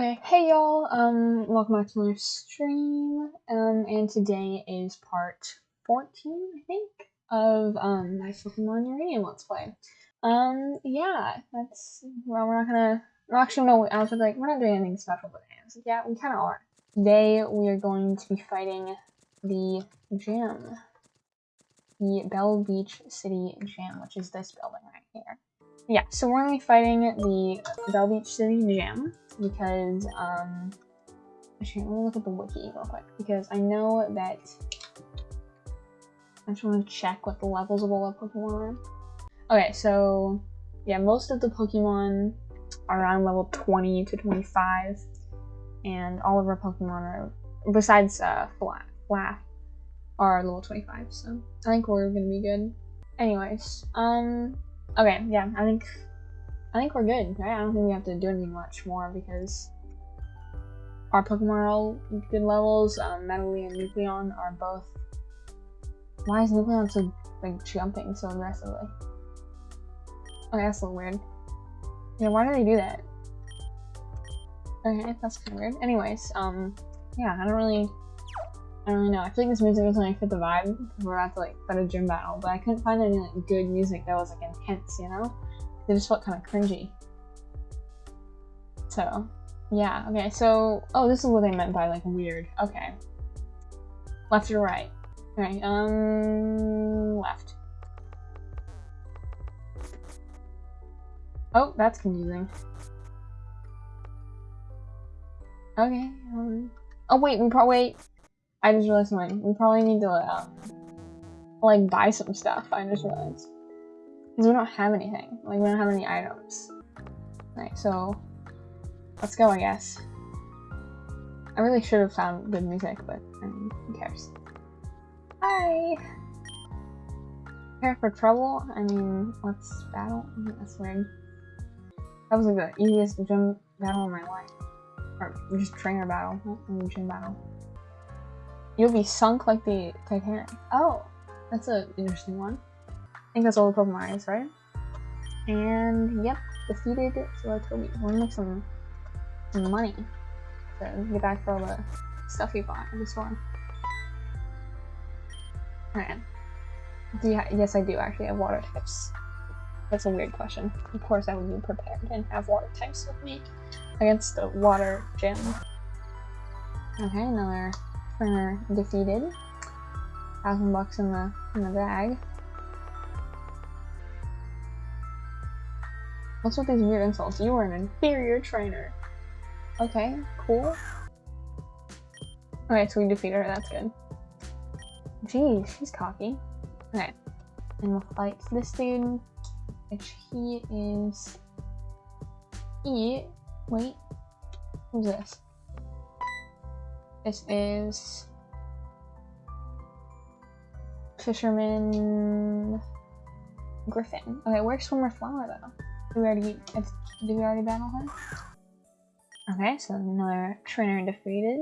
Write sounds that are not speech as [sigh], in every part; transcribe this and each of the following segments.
Okay, hey y'all, um, welcome back to another stream, um, and today is part 14, I think, of, um, my Pokemon Uranium Let's Play. Um, yeah, that's, well, we're not gonna, well, actually, no, I was like, we're not doing anything special today. Like, yeah, we kinda are. Today, we are going to be fighting the gym. The Bell Beach City Gym, which is this building right here. Yeah, so we're gonna be fighting the Bell Beach City Gym because um actually let me look at the wiki real quick because I know that I just want to check what the levels of all the Pokemon are. Okay, so yeah, most of the Pokemon are around level 20 to 25, and all of our Pokemon are besides uh Flaaff, Flaaff are level 25, so I think we're gonna be good. Anyways, um okay, yeah, I think I think we're good, right? I don't think we have to do anything much more because our Pokemon are all good levels. Um, Medley and Nucleon are both. Why is Nucleon so like jumping so aggressively? Okay, that's a little weird. Yeah, why do they do that? Okay, that's kind of weird. Anyways, um, yeah, I don't really, I don't really know. I feel like this music doesn't like fit the vibe we're about to like fight a gym battle, but I couldn't find any like good music that was like intense, you know? It just felt kind of cringy. So, yeah, okay, so, oh, this is what they meant by, like, weird. Okay. Left or right? Okay, um, left. Oh, that's confusing. Okay, um, oh wait, we probably, wait, I just realized something. We probably need to, um, like, buy some stuff, I just realized. Because we don't have anything. Like, we don't have any items. Alright, so let's go, I guess. I really should have found good music, but I mean, who cares? Hi! Prepare for trouble? I mean, let's battle? That's weird. That was like the easiest gym battle in my life. Or just trainer battle, not gym battle. You'll be sunk like the Titanic. Oh, that's an interesting one. I think that's all the Pokemon is, right? And yep, defeated Toby. We're gonna make some, some money to get back for all the stuff we bought in the store. Do you yes, I do actually have water types. That's a weird question. Of course, I would be prepared and have water types with me against the water gym. Okay, another defeated. Thousand bucks in the in the bag. What's with these weird insults? You are an inferior trainer. Okay, cool. Okay, so we defeat her, that's good. Geez, she's cocky. Okay, and we'll fight this dude, which he is... He... Wait, who's this? This is... Fisherman... Griffin. Okay, where's Swimmer Flower though? Did we already did we already battle him? Okay, so another trainer defeated.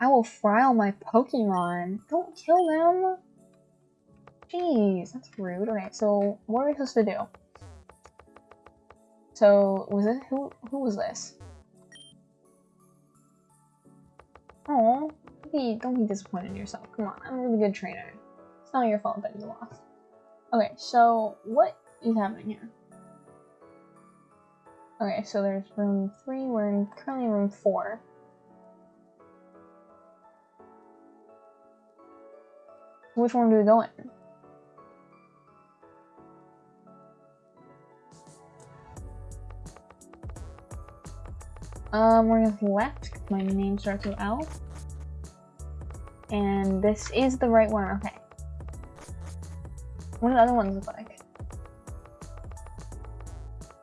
I will fry all my Pokemon. Don't kill them. Jeez, that's rude. Okay, so what are we supposed to do? So was it who who was this? Oh, don't be disappointed in yourself. Come on, I'm a really good trainer. It's not your fault that you lost. Okay, so what is happening here? Okay, so there's room three. We're in currently room four. Which one do we go in? Um, we're gonna left. My name starts with L. And this is the right one. Okay. What do the other ones look like?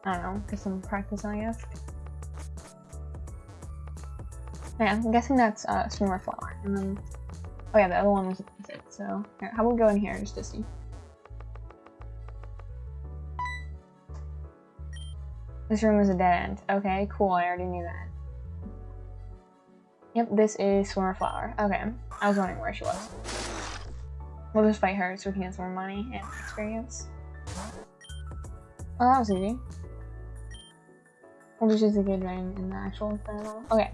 I don't know, get some practice, I guess. Yeah, I'm guessing that's uh, Swimmer Flower. And then, oh yeah, the other one was it. So, here, how about we go in here just to see? This room is a dead end. Okay, cool, I already knew that. Yep, this is Swimmer Flower. Okay, I was wondering where she was. We'll just fight her so we can get some more money and experience. Oh, that was easy. We'll just use the good ring in the actual Inferno. Okay.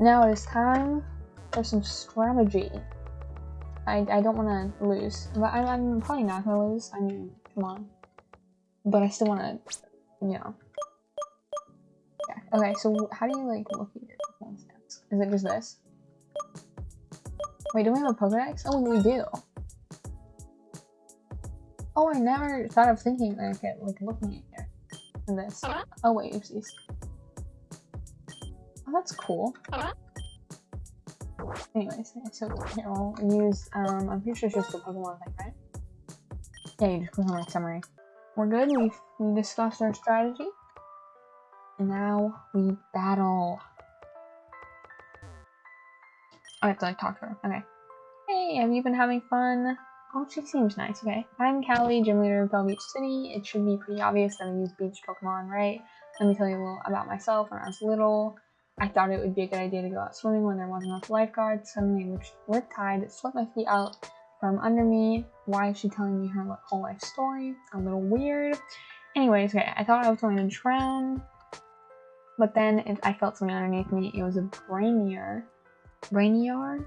Now it is time for some strategy. I, I don't want to lose. But I, I'm probably not going to lose. I mean, come on. But I still want to, you know. Okay, so how do you, like, look at your Pokemon stats? Is it just this? Wait, do we have a Pokedex? Oh, we do. Oh, I never thought of thinking like it, like looking at here. In this. Oh wait, oopsies. Oh, that's cool. Anyways, so here we'll use, um, I'm pretty sure it's just the Pokemon thing, right? Yeah, you just click on my summary. We're good, we've we discussed our strategy. Now we battle. Oh, I have to like talk to her. Okay. Hey, have you been having fun? Oh, she seems nice. Okay. I'm Callie, gym leader of Bell Beach City. It should be pretty obvious that I use beach Pokemon, right? Let me tell you a little about myself. When I was little, I thought it would be a good idea to go out swimming when there wasn't enough lifeguards. Suddenly, a rip tide swept my feet out from under me. Why is she telling me her whole life story? A little weird. Anyways, okay, I thought I was going to drown, but then I felt something underneath me. It was a brainier, brainiar,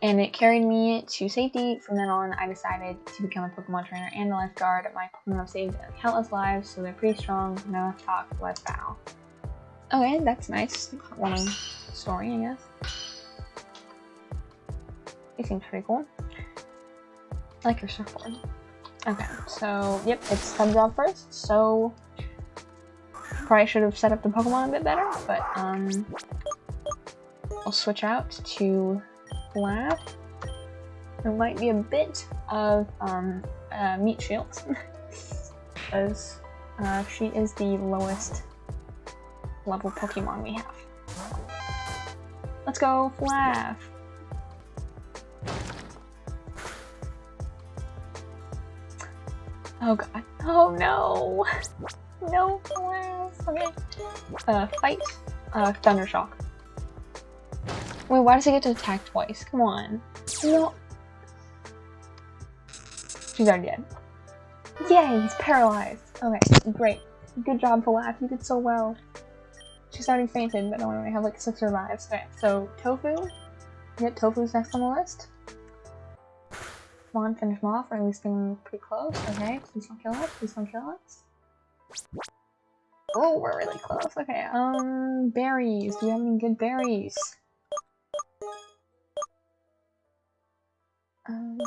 and it carried me to safety. From then on, I decided to become a Pokemon trainer and a lifeguard. My Pokemon have saved countless lives, so they're pretty strong. No talk, let's battle. Okay, that's nice. One story, I guess. It seems pretty cool. I like your surfboard. Okay, so, yep, it's Tubjaw first, so probably should have set up the Pokemon a bit better, but um, I'll switch out to Flap. There might be a bit of um, uh, meat shield, because [laughs] uh, she is the lowest level Pokemon we have. Let's go, Flap! Oh god. Oh no! [laughs] No, Flap! Okay. Uh, fight. Uh, Thundershock. Wait, why does he get to attack twice? Come on. No. She's already dead. Yay, he's paralyzed. Okay, great. Good job, Falaf. You did so well. She's already fainted, but don't worry, I have like six revives. Okay, so Tofu. Yep, Tofu's next on the list. Come on, finish him off, or at least getting pretty close. Okay, please don't kill us. Please don't kill us. Oh, we're really close. Okay, um, berries. Do you have any good berries? Um.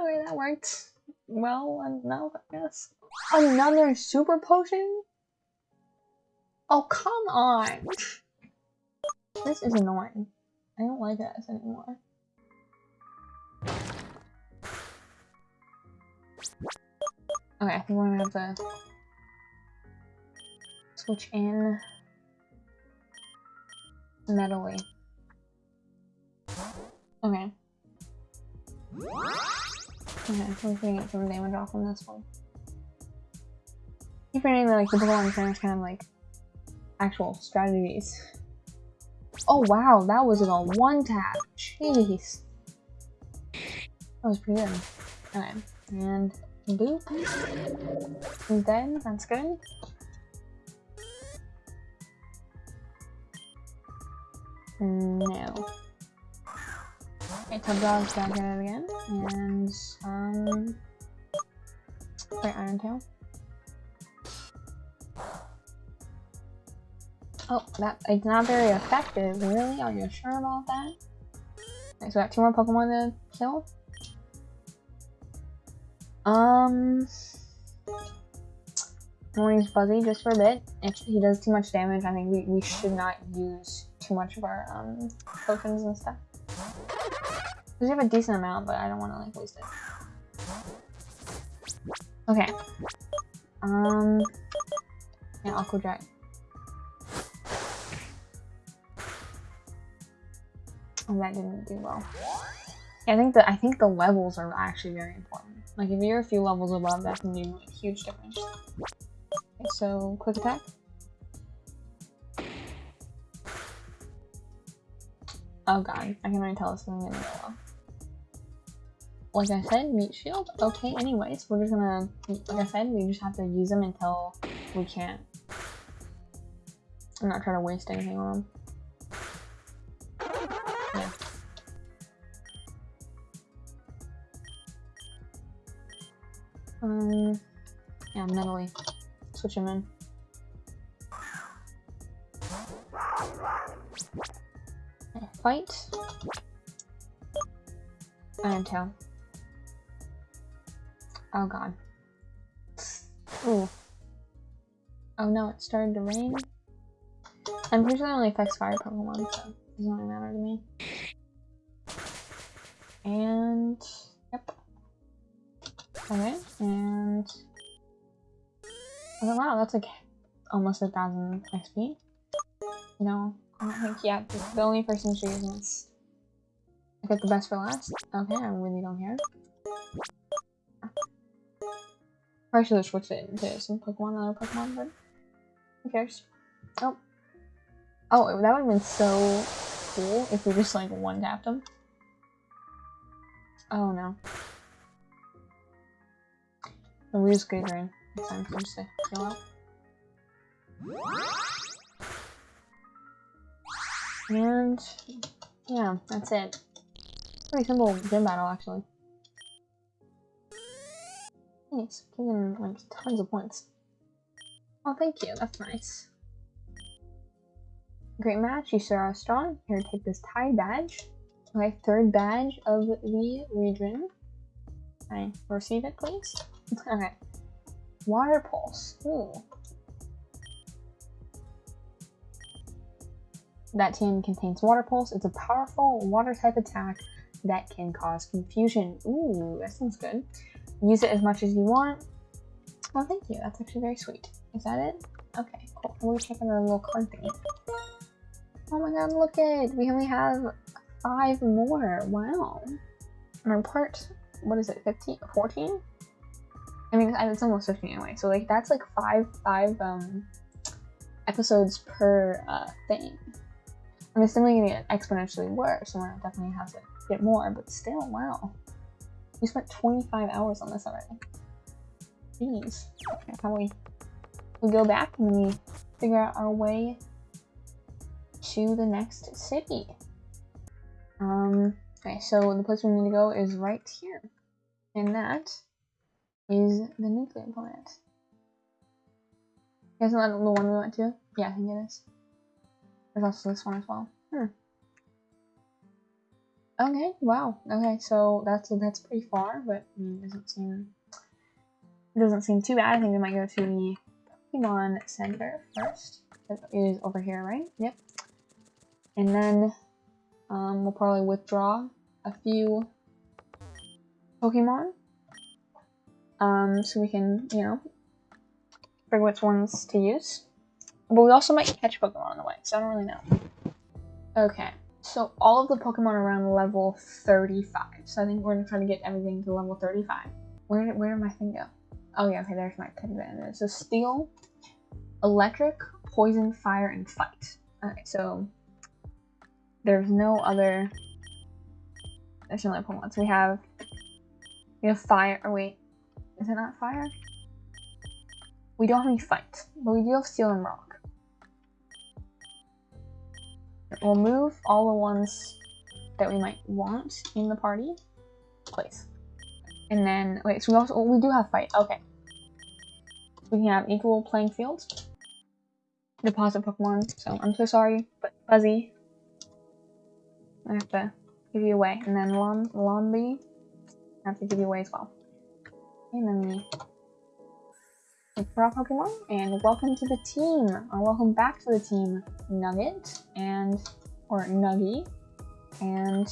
Okay, that worked well enough, I guess. Another super potion? Oh, come on! This is annoying. I don't like this anymore. Okay, I think we're gonna have to switch in Metally. Okay. Okay, we're gonna get some damage off on this one. Keep forgetting that like the Pokemon trainers kind of like actual strategies. Oh wow, that was in a one tap. Jeez. That was pretty good. Okay, and boop. He's dead, that's good. No. Okay, Tubjaw's back at it again, and, um... Wait, Iron Tail. Oh, that it's not very effective, really? Are you sure about that? Okay, so we got two more Pokemon to kill. Um... I'm gonna use Buzzy just for a bit. If he does too much damage, I think we, we should not use too much of our um, potions and stuff. We have a decent amount, but I don't want to like waste it. Okay. Um. Yeah, Aqua Jet. Oh, that didn't do well. I think that I think the levels are actually very important. Like if you're a few levels above, that can do a huge difference. Okay, so quick attack. Oh god, I can already tell this is gonna go well. like I said, meat shield. Okay, anyways, we're just gonna, like I said, we just have to use them until we can't. I'm not trying to waste anything on them. Um, yeah, mentally. Switch him in. Fight. Iron Tail. Oh god. Ooh. Oh no, it started to rain. I'm pretty sure that only affects fire Pokemon, so it doesn't really matter to me. And yep. Okay, and oh wow, that's like almost a thousand XP. You know, I think yeah, the only person who's using. I get the best for last. Okay, I really don't care. I should have switched it into some Pokemon, other Pokemon, but who cares? Oh. Oh, that would have been so cool if we just like one tapped him. Oh no. The we just green. It's time for just to. And yeah, that's it. Pretty simple gym battle actually. Nice, giving like tons of points. Oh, thank you. That's nice. Great match. You sir are strong. Here, take this tie badge. My third badge of the region. I receive it, please. Okay. Water pulse. Ooh. That team contains water pulse. It's a powerful water type attack that can cause confusion. Ooh, that sounds good. Use it as much as you want. Oh, thank you. That's actually very sweet. Is that it? Okay, cool. Let me check on our little card thing. Oh my god, look at it! We only have five more. Wow. And our part, what is it, 15? 14? I mean, it's almost 15 anyway. So, like, that's like five, five, um, episodes per, uh, thing. I'm assuming gonna get exponentially worse, and we're definitely have to get more, but still, wow. We spent 25 hours on this already. Jeez. Okay, how we we go back and we figure out our way to the next city. Um, okay, so the place we need to go is right here. And that is the nuclear plant. Isn't that the one we went to? Yeah, I think it is. There's also this one as well. Hmm. Okay, wow. Okay, so that's that's pretty far, but it doesn't seem it doesn't seem too bad. I think we might go to the Pokemon Center first. It is over here, right? Yep. And then um, we'll probably withdraw a few Pokemon. Um, so we can, you know, figure which ones to use. But we also might catch Pokemon on the way, so I don't really know. Okay, so all of the Pokemon around level 35. So I think we're gonna try to get everything to level 35. Where did, where did my thing go? Oh yeah, okay, there's my band. So Steel, Electric, Poison, Fire, and Fight. Okay, so there's no other there's no other Pokemon. So we have we have Fire. Or wait, is it not Fire? We don't have any Fight, but we do have Steel and Rock. We'll move all the ones that we might want in the party place. And then, wait, so we also, oh, we do have fight, okay. We can have equal playing fields. Deposit Pokemon, so I'm so sorry, but Fuzzy, I have to give you away. And then Lon Lonby, I have to give you away as well. We for our Pokemon, and welcome to the team, or welcome back to the team, Nugget, and, or Nuggy, and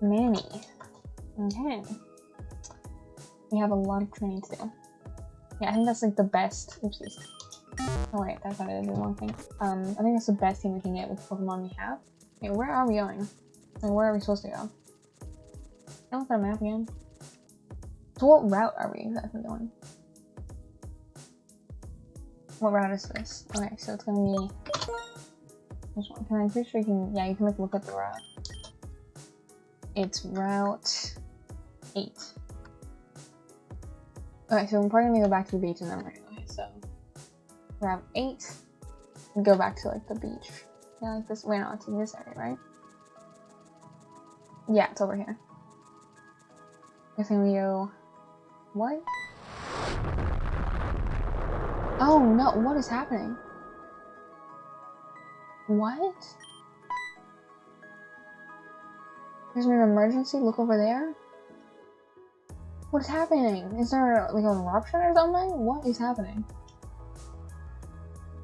Manny. Okay. We have a lot of training to do. Yeah, I think that's like the best, oopsies. Oh wait, that's not it, the wrong thing. Um, I think that's the best team we can get with Pokemon we have. Okay, where are we going? And where are we supposed to go? I look at a map again. So what route are we exactly going? What route is this? Okay, so it's gonna be one. Can I pretty sure you can yeah, you can like look at the route. It's route eight. Okay, so we're probably gonna go back to the beach and then we're gonna so grab eight and go back to like the beach. Yeah, like this wait no, it's in this area, right? Yeah, it's over here. I think we go what? Oh no, what is happening? What? There's an emergency, look over there? What is happening? Is there like an eruption or something? What is happening?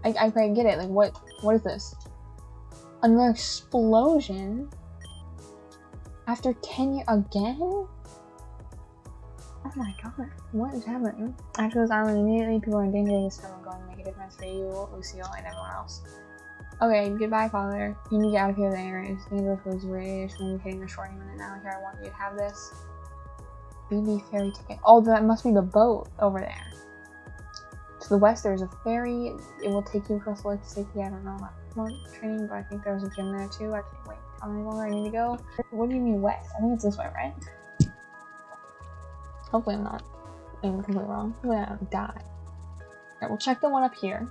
I, I, I get it, like what what is this? Another explosion? After 10 years again? Oh my god, what is happening? After this island immediately, people are in danger of this are going to make a difference for you, Lucille, and everyone else. Okay, goodbye, father. You need to get out of here, the area is dangerous with radiation. You're hitting the short minute now. Here, I want you to have this. BB ferry ticket. Oh, that must be the boat over there. To the west, there's a ferry. It will take you across the lake to safety. I don't know about training, but I think there's a gym there too. I can't wait. Tell me where I need to go. What do you mean west? I think it's this way, right? Hopefully I'm not being completely wrong. Hopefully I don't die. Alright, we'll check the one up here.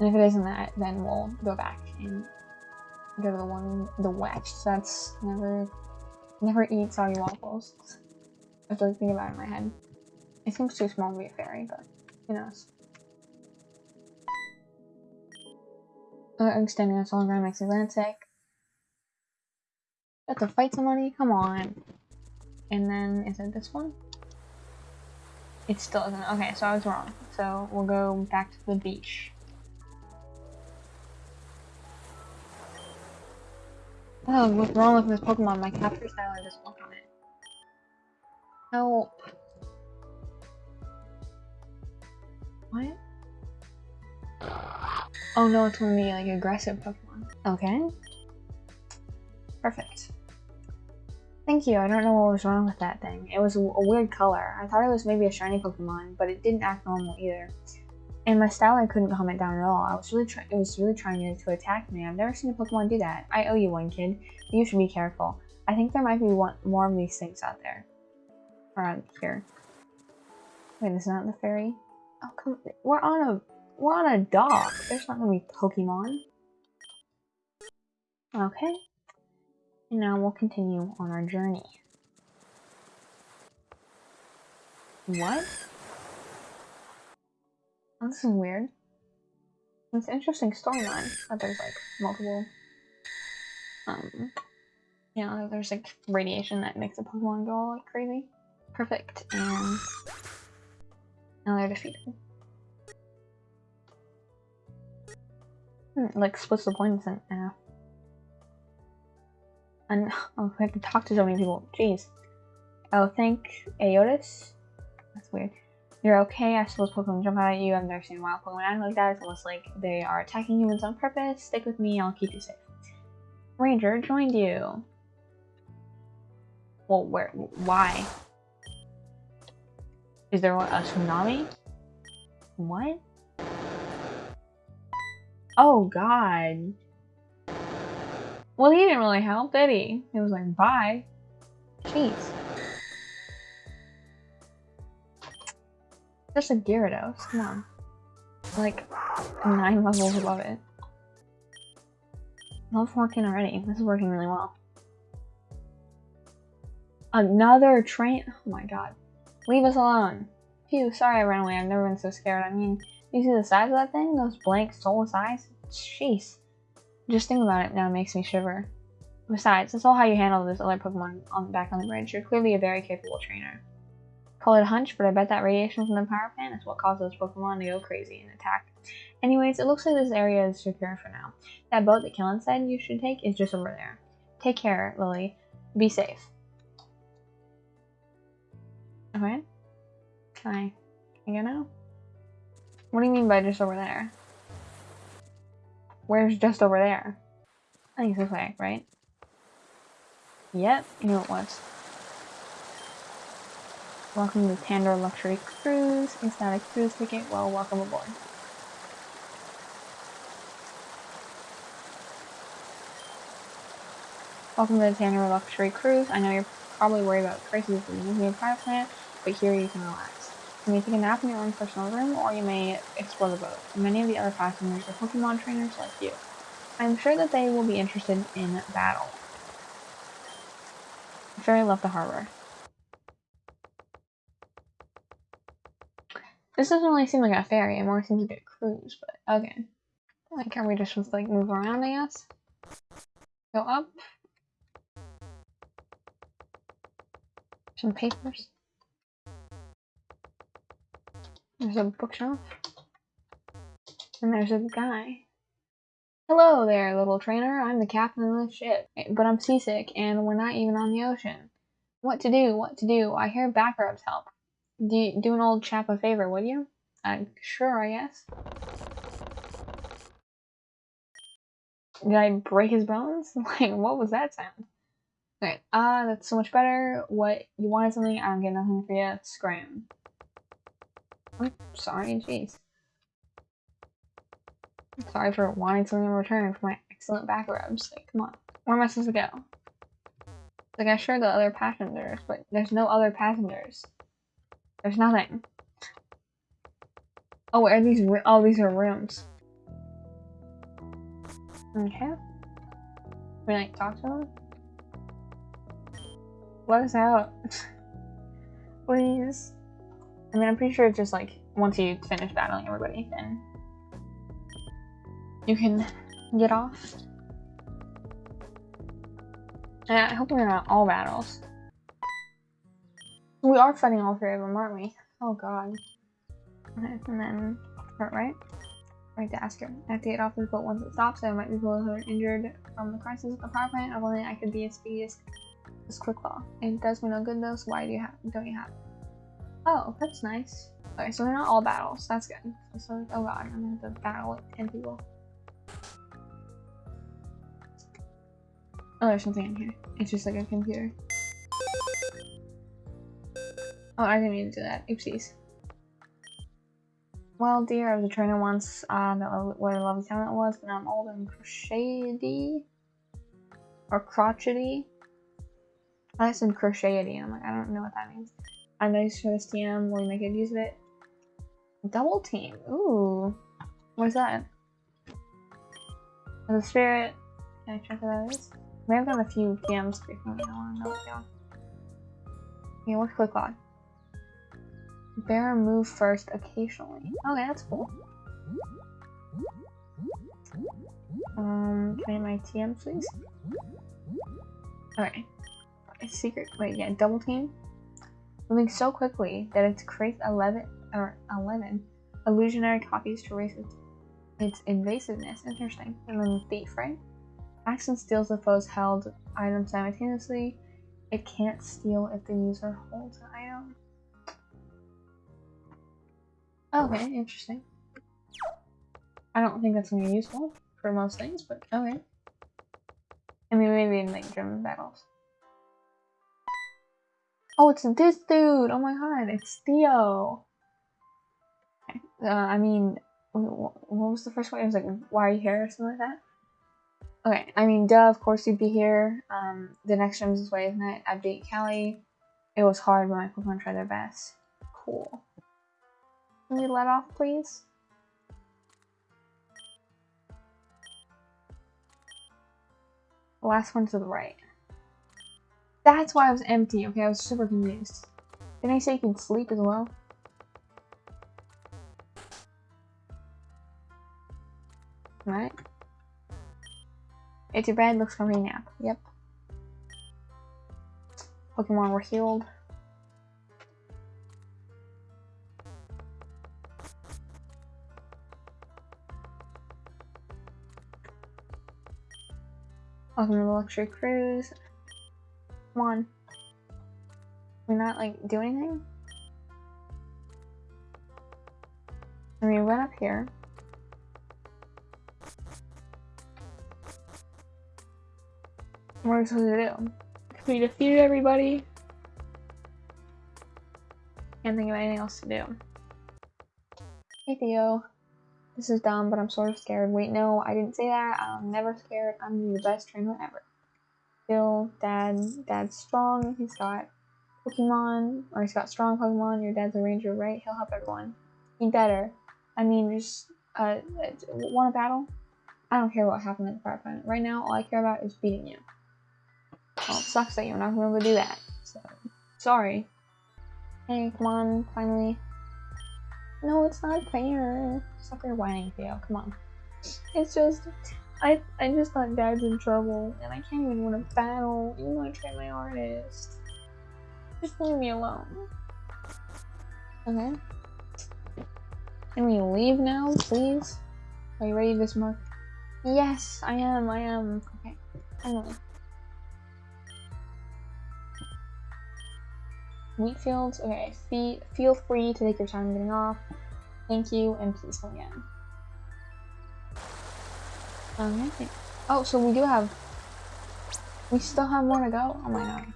And if it isn't that, then we'll go back and go to the one, the west. That's never Never eat soggy waffles. I have to like, think about it in my head. It seems too small to be a fairy, but who knows. Uh, extending us all around makes Atlantic. Got to fight somebody? Come on. And then, is it this one? It still isn't. Okay, so I was wrong. So we'll go back to the beach. Oh, what's wrong with this Pokemon? My capture style just won't on it. Help. What? Oh no, it's gonna be like aggressive Pokemon. Okay. Perfect. Thank you, I don't know what was wrong with that thing. It was a weird color. I thought it was maybe a shiny Pokemon, but it didn't act normal either. And my Stoutland couldn't calm it down at all. I was really. It was really trying to attack me. I've never seen a Pokemon do that. I owe you one, kid. You should be careful. I think there might be one more of these things out there. Around here. Wait, is not the ferry? Oh come we're on a we're on a dock. There's not gonna be Pokemon. Okay. And now we'll continue on our journey. What? Oh, this is weird. It's an interesting storyline that there's like multiple, um, you know, there's like radiation that makes a Pokemon go all like crazy. Perfect, and now they're defeated. Hmm, like splits the points in half. And oh, we have to talk to so many people. Jeez. Oh, thank Aotis. That's weird. You're okay, I suppose Pokemon jump out at you. I've never seen wild Pokemon act like that. It's almost like they are attacking humans on purpose. Stick with me, I'll keep you safe. Ranger joined you. Well, where? Why? Is there a tsunami? What? Oh god. Well, he didn't really help, did he? He was like, bye. Jeez. Just a Gyarados, come on. Like, nine levels above it. Level 14 already. This is working really well. Another train- oh my god. Leave us alone. Phew, sorry I ran away. I've never been so scared. I mean, you see the size of that thing? Those blank soulless eyes? Jeez. Just think about it now it makes me shiver. Besides, that's all how you handle this other Pokemon on back on the bridge. You're clearly a very capable trainer. Call it a hunch, but I bet that radiation from the power plant is what caused those Pokemon to go crazy and attack. Anyways, it looks like this area is secure for now. That boat that Kellen said you should take is just over there. Take care, Lily. Be safe. Okay. Can I, can I go now? What do you mean by just over there? Where's just over there? I think it's this way, right? Yep, you know it was. Welcome to Tandor Luxury Cruise. Is that a cruise ticket? Well, welcome aboard. Welcome to the Tandor Luxury Cruise. I know you're probably worried about crises in your private planet, but here you can relax. You may take a nap in your own personal room, or you may explore the boat. Many of the other passengers are Pokemon trainers like you. I'm sure that they will be interested in battle. Fairy left the harbor. This doesn't really seem like a ferry, it more seems like a cruise, but okay. Like, are we just supposed to like move around, I guess? Go up. Some papers. There's a bookshelf. And there's a guy. Hello there, little trainer. I'm the captain of the ship. But I'm seasick, and we're not even on the ocean. What to do? What to do? I hear back rubs help. Do, you, do an old chap a favor, would you? Uh, sure, I guess. Did I break his bones? [laughs] like, what was that sound? Okay, ah, uh, that's so much better. What, you wanted something? I don't get nothing for you. Scram. I'm sorry, jeez. Sorry for wanting something in return for my excellent back rubs. Like, come on. Where am I supposed to go? Like, I sure the other passengers, but there's no other passengers. There's nothing. Oh, where are these? Oh, these are rooms. Okay. Can we like talk to them? Let us out. [laughs] Please. I mean, I'm pretty sure it's just like once you finish battling everybody, then you can get off. And I hope we're not all battles. We are fighting all three of them, aren't we? Oh god. Okay, and then, right? I to ask her. I have to get off this boat once it stops. There might be people who are injured from the crisis at the power plant. If only I could be as speedy as, as Quickball. It does me no good though, so why do you have don't you have? Oh, that's nice. Okay, so they're not all battles. That's good. So, oh god, I'm gonna have to battle with 10 people. Oh, there's something in here. It's just like a computer. Oh, I didn't mean to do that. Oopsies. Well, dear, I was a trainer once. Uh, what a lovely time it was, but now I'm old and crochety. Or crotchety. I said crochety, and I'm like, I don't know what that means. I'm nice for this TM. Will you make good use of it? Double team. Ooh. What's that? The spirit. Can I check what that is? We have done a few TMs frequently. I to know what they are. Okay, what's quick log? Bear move first occasionally. Okay, that's cool. Um, can I my TM, please? Okay. A secret. Wait, yeah, double team. Moving so quickly that it creates 11 or 11 illusionary copies to raise its, its invasiveness. Interesting. And then thief, right? Acts steals the foe's held item simultaneously. It can't steal if the user holds an item. Okay, interesting. I don't think that's gonna be useful for most things, but okay. I mean, maybe in like German battles. Oh, it's this dude! Oh my god, it's Theo! Uh, I mean, what was the first one? It was like, why are you here or something like that? Okay, I mean, duh, of course you'd be here. Um, the next gym is this way, isn't it? Update Cali. It was hard, but my Pokemon tried their best. Cool. Can we let off, please? The last one to the right. That's why it was empty. Okay, I was super confused. Didn't I say you can sleep as well? Right. It's your bed, looks comfy nap. Yep. Pokemon were healed. Welcome to the luxury cruise. Come on. We're not like do anything? I mean, we went up here. What are we supposed to do? We defeated everybody. Can't think of anything else to do. Hey Theo. This is dumb, but I'm sort of scared. Wait, no, I didn't say that. I'm never scared. I'm the best trainer ever. Dad, dad's strong. He's got Pokemon, or he's got strong Pokemon. Your dad's a ranger, right? He'll help everyone. He better. I mean, just uh, want a battle? I don't care what happened in the fire planet. Right now, all I care about is beating you. Well, it sucks that you're not to be able to do that. So, sorry. Hey, come on, finally. No, it's not fair. Stop your whining, Theo. Come on. It's just, I I just thought Dad's in trouble, and I can't even win a battle, even though I trained my artist. Just leave me alone. Okay. Can we leave now, please? Are you ready to smoke? Yes, I am, I am. Okay, finally. Wheatfields, okay, Fe feel free to take your time getting off. Thank you, and please come again. Oh, so we do have... We still have more to go? Oh my god.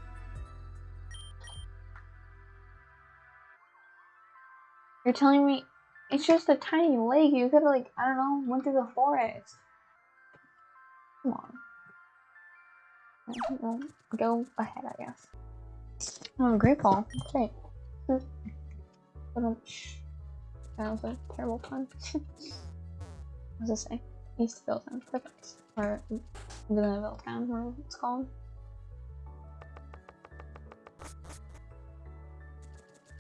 You're telling me it's just a tiny lake. You could like, I don't know, went through the forest. Come on. Well, go ahead, I guess. Oh, great ball. Great. That was a terrible pun. [laughs] what does it say? Eastville sounds perfect. Or Villaneville Town, whatever it's called.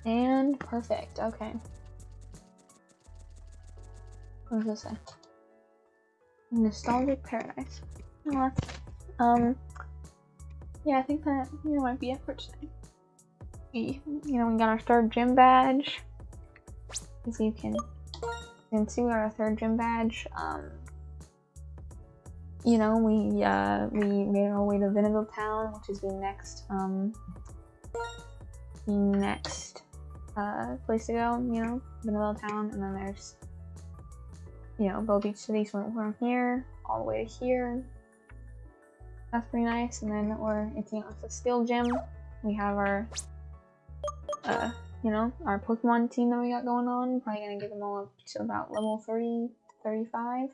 And perfect, okay. What does it say? Nostalgic Paradise. Um, yeah, I think that, you know, might be it for today. We, you know, we got our third gym badge. As you can, you can see, we got our third gym badge. Um, you know, we, uh, we made our way to Vinneville Town, which is the next, um, next, uh, place to go, you know, Vinneville Town, and then there's you know, Bow Beach City, so we're from here all the way to here. That's pretty nice. And then we're it's the Steel Gym. We have our uh you know, our Pokemon team that we got going on. Probably gonna get them all up to about level 30 35.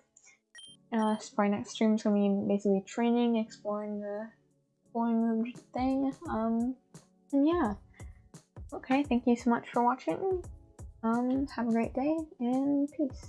Uh so probably next stream is gonna be basically training, exploring the exploring the thing. Um and yeah. Okay, thank you so much for watching. Um, have a great day and peace.